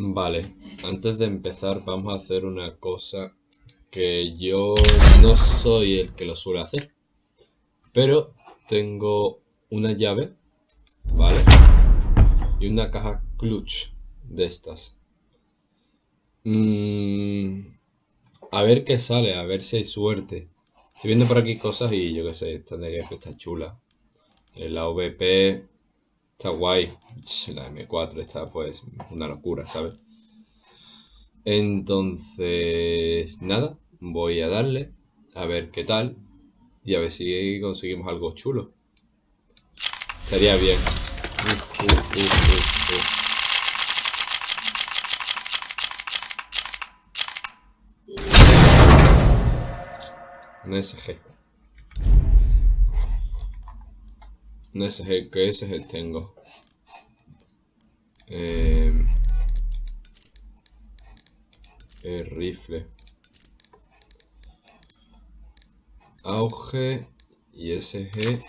Vale, antes de empezar vamos a hacer una cosa que yo no soy el que lo suele hacer. Pero tengo una llave, ¿vale? Y una caja clutch de estas. Mm, a ver qué sale, a ver si hay suerte. Estoy viendo por aquí cosas y yo qué sé, esta de está chula. La VP Está guay. La M4 está pues una locura, ¿sabes? Entonces, nada, voy a darle a ver qué tal y a ver si conseguimos algo chulo. Estaría bien. Un SG. Que ese es el tengo. Eh, el rifle. Auge y SG.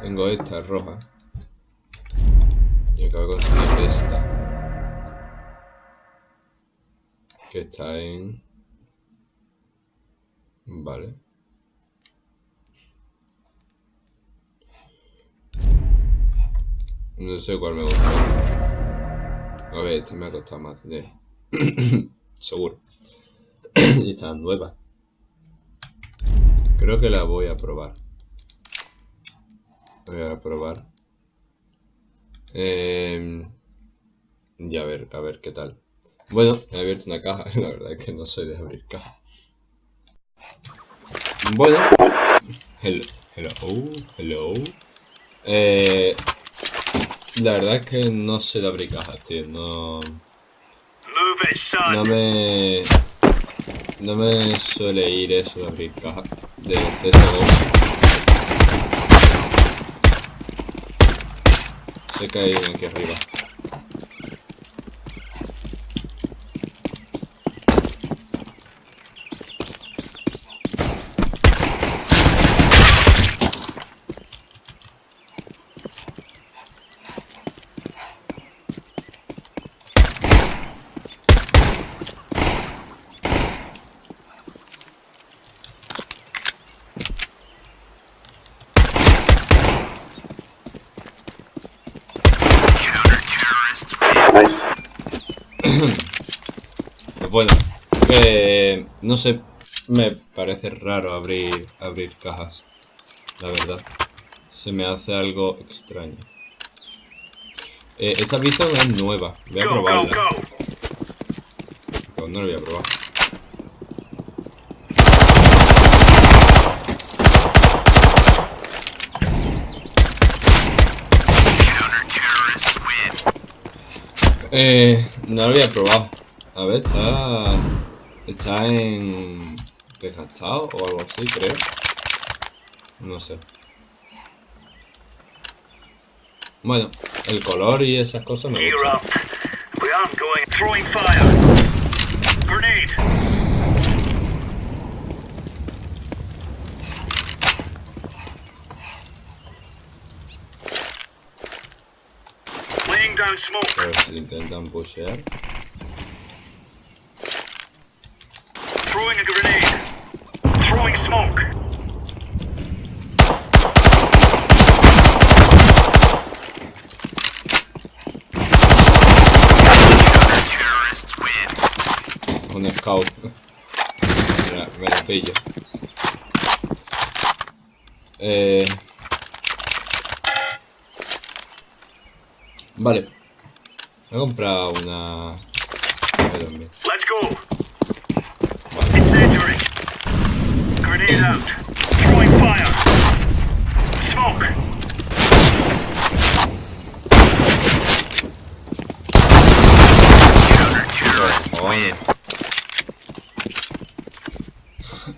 Tengo esta roja. Y acabo de conseguir esta. Que está en... Vale. No sé cuál me gusta. A ver, esta me ha costado más de... Seguro. y está nueva. Creo que la voy a probar. Voy a probar. Eh... Y a ver, a ver qué tal. Bueno, he abierto una caja. La verdad es que no soy de abrir caja. Bueno. Hello. Hello. Hello. Eh, la verdad es que no sé de abrir cajas, tío. No. No me. No me suele ir eso de abrir cajas de CSGO. Sé que hay aquí arriba. Pues bueno, no sé, me parece raro abrir, abrir cajas, la verdad. Se me hace algo extraño. Eh, esta pista es nueva, voy a probarla. no la voy a probar. Eh, no lo había probado. A ver, está... Está en... Desgastado o algo así, creo. No sé. Bueno, el color y esas cosas me gustan. A ver si intentan pushear. Throwing a grenade. Throwing smoke. Un scout. Mira, me lo pillo. Eh... Vale. A comprar una... Let's go. Vale. Incendiary. Grenade out. Throwing fire. Smoke.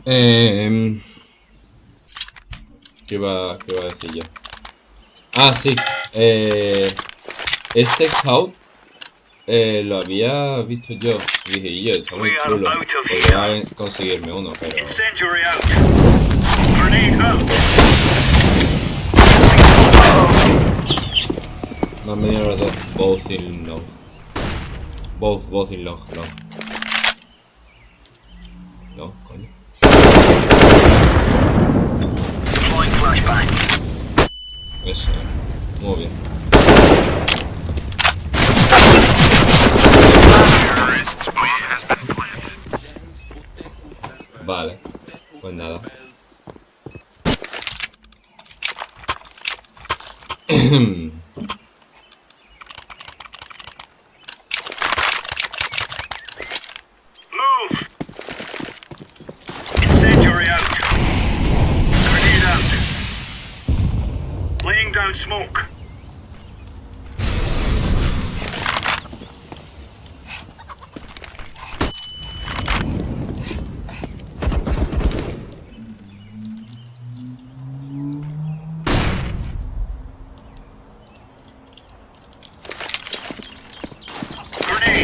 Eh, ¿qué, va, ¿Qué va a decir yo? Ah, sí. Eh, este scout eh, lo había visto yo. Y dije, yo, está muy chulo. Podría conseguirme uno, pero... No Han venido los dos. Both in long. Both, both in long, long. No, coño. Eso, muy bien. Vale, pues nada. Smoke.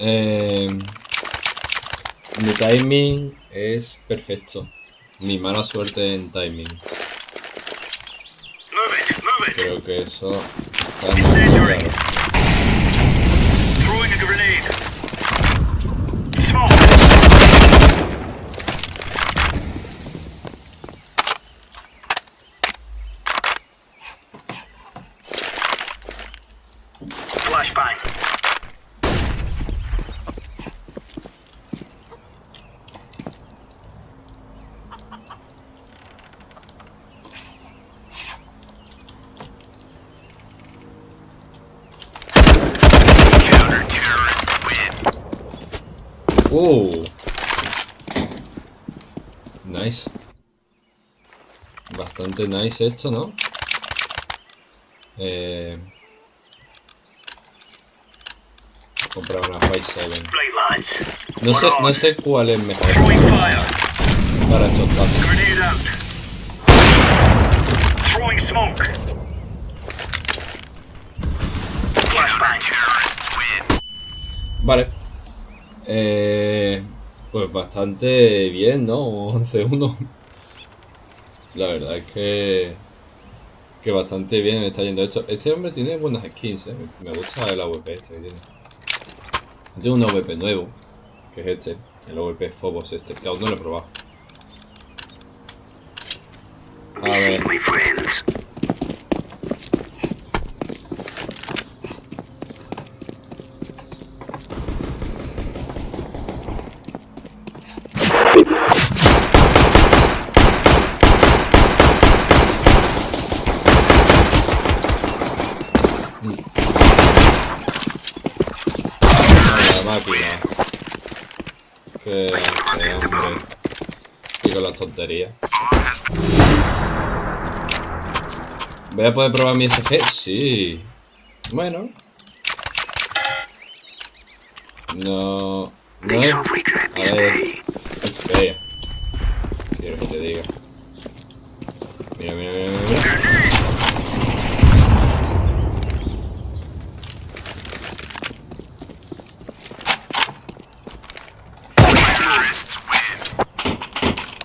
Eh, mi timing es perfecto. Mi mala suerte en timing. Creo que eso está muy claro. Uh. Nice. Bastante nice esto, ¿no? Eh... Comprar una Five 7. Right, lads. No sé, no sé cuál es mejor fire. para estos win. Vale. Eh, pues bastante bien, ¿no? 11-1. La verdad es que... Que bastante bien está yendo esto. Este hombre tiene buenas skins, ¿eh? Me gusta el AWP este que tiene. Tiene un AWP nuevo. Que es este. El AWP Phobos este. Que aún no lo he probado. my friends. la máquina. Que hace, hombre. Con las tonterías. ¿Voy a poder probar mi SG? Sí. Bueno. No. No es. A ver. Quiero que te diga. Mira, mira, mira.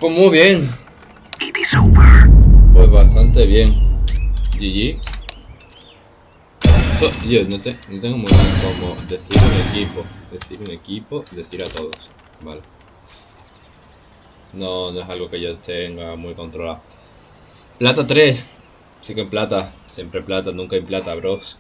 Pues muy bien. Pues bastante bien. GG. Yo no, te- no tengo muy bien cómo decir un equipo. Decir un equipo, decir a todos. Vale. No, no es algo que yo tenga muy controlado. Plata 3. Sí que en plata. Siempre plata, nunca en plata, bros.